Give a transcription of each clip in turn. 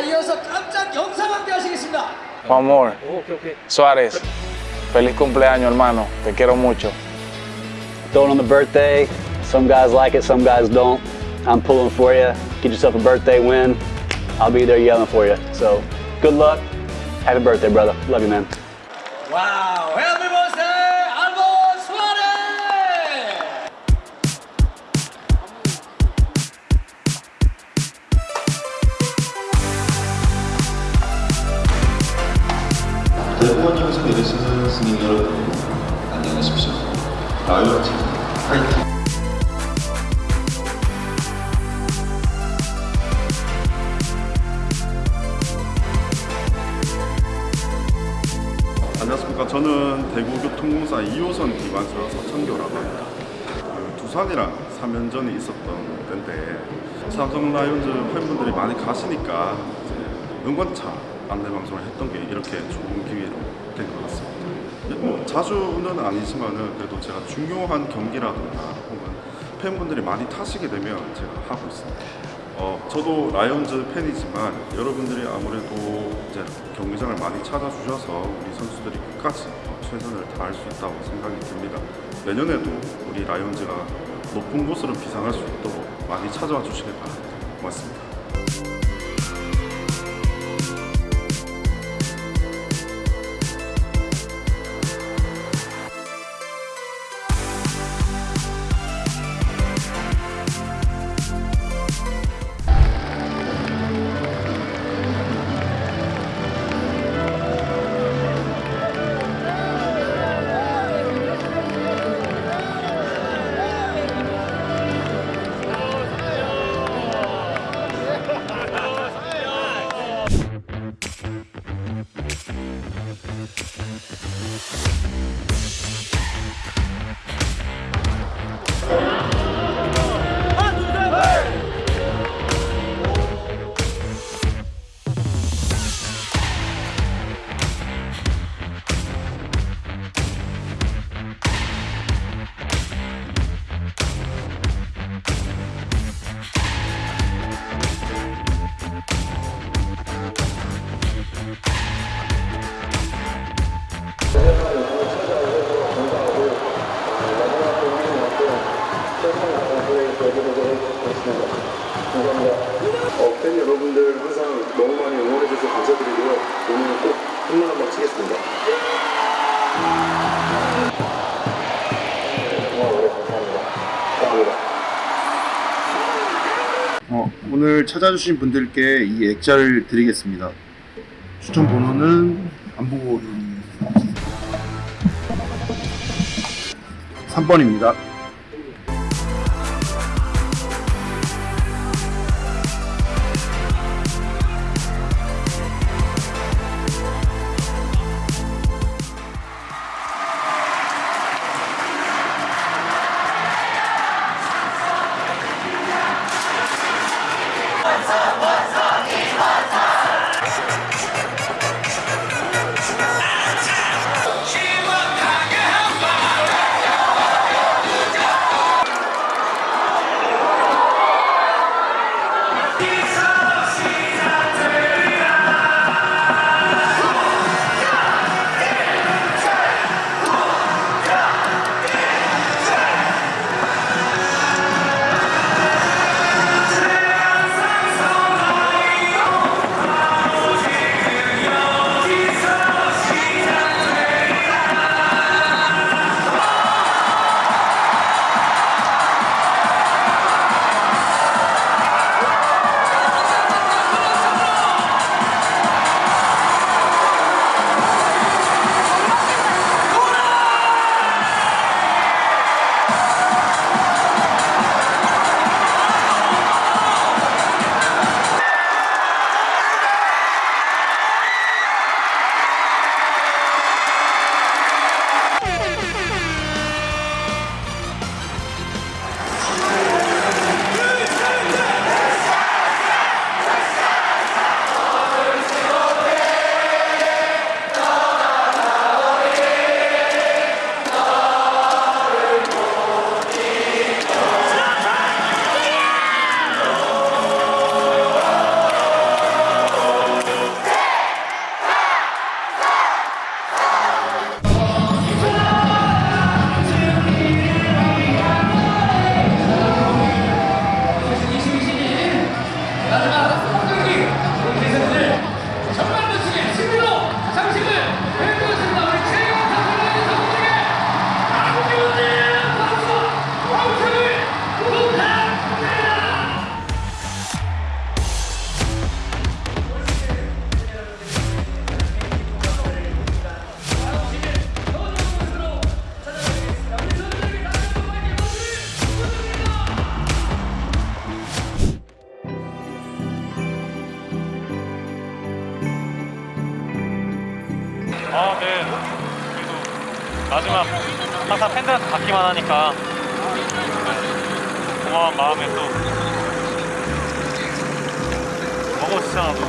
이어서 깜짝 영상 함께 하시겠습니다. One more. Suarez, feliz cumpleaños, hermano. Te quiero mucho. Throwing on the birthday. Some guys like it, some guys don't. I'm pulling for you. Get yourself a birthday win. I'll be there yelling for you. So, good luck. Happy birthday, brother. Love you, man. Wow. 영상 내리시는 스님 여러분 안녕하십시오 라이언 팀 파이팅 안녕하십니까. 저는 대구교통공사 2호선 기관서 서천교라고 합니다. 그 두산이랑 3연전이 있었던 때인데 삼성 라이온즈 팬분들이 많이 가시니까 응원차 안내 방송을 했던 게 이렇게 좋은 기회로 된 것 같습니다. 뭐 자주는 아니지만은 그래도 제가 중요한 경기라든가 혹은 팬분들이 많이 타시게 되면 제가 하고 있습니다. 어, 저도 라이온즈 팬이지만 여러분들이 아무래도 이제 경기장을 많이 찾아주셔서 우리 선수들이 끝까지 어, 최선을 다할 수 있다고 생각이 듭니다. 내년에도 우리 라이온즈가 높은 곳으로 비상할 수 있도록 많이 찾아와 주시길 바랍니다. 고맙습니다. 오늘 찾아주신 분들께 이 액자를 드리겠습니다. 추천 번호는 안 보고 3번입니다. 그래도 마지막 항상 팬들한테 받기만 하니까 네, 고마운 마음에 또 먹어주잖아 또.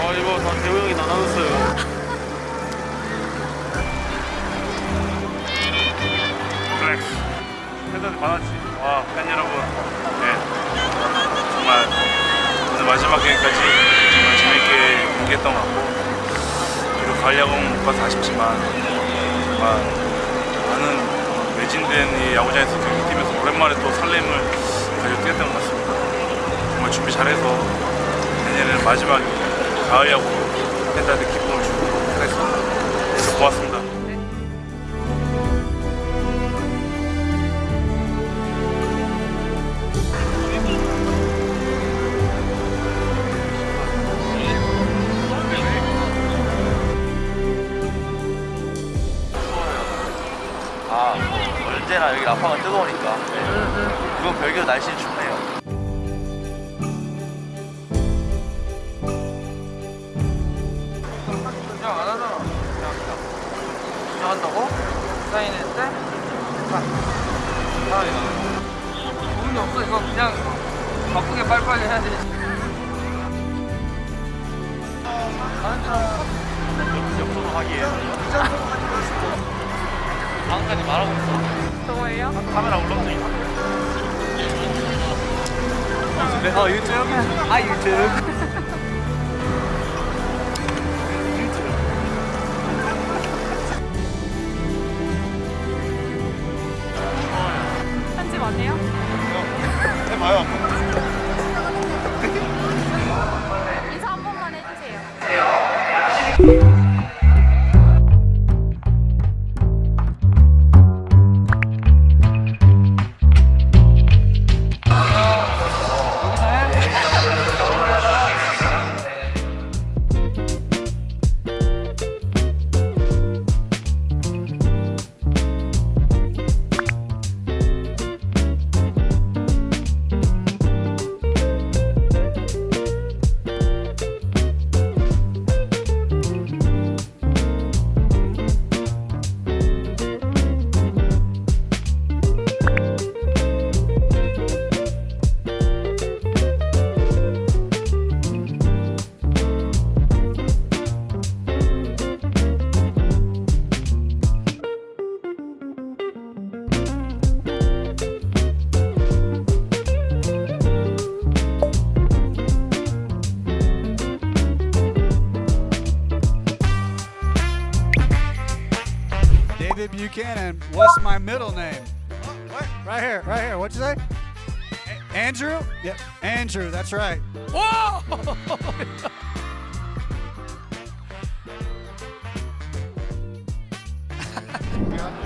아 이거 다 대호 형이 나눠줬어요. flex. 팬들한테 받았지. 와, 팬 여러분. 네. 정말 마지막 경기까지 정말 재밌게 경기했던 것 같고 비록 가을야구는 못 가서 아쉽지만 정말 많은 매진된 이 야구장에서 경기팀에서 오랜만에 또 설렘을 가지고 뛰었던 것 같습니다. 정말 준비 잘해서 내년에는 마지막 가을 야구 팬들한테 기쁨을 주도록 하겠습니다. 고맙습니다. 언제나 여기 라파가 뜨거우니까 그건 별개로 날씨는 춥네요 한다고? 사인했대? 아, 이거. 돈이 없어. 이거 그냥 바쁘게 빨리빨리 해야 되지. 역으로 하기에. 방금까지 말하고 있어. 저거예요? 카메라 울렁증 있어. 어 유튜브? 아 유튜브 편집 안 해요? 해봐요. what's my middle name? What? Right here, right here. What'd you say? A Andrew? Yep. Andrew, that's right. Whoa! Yeah.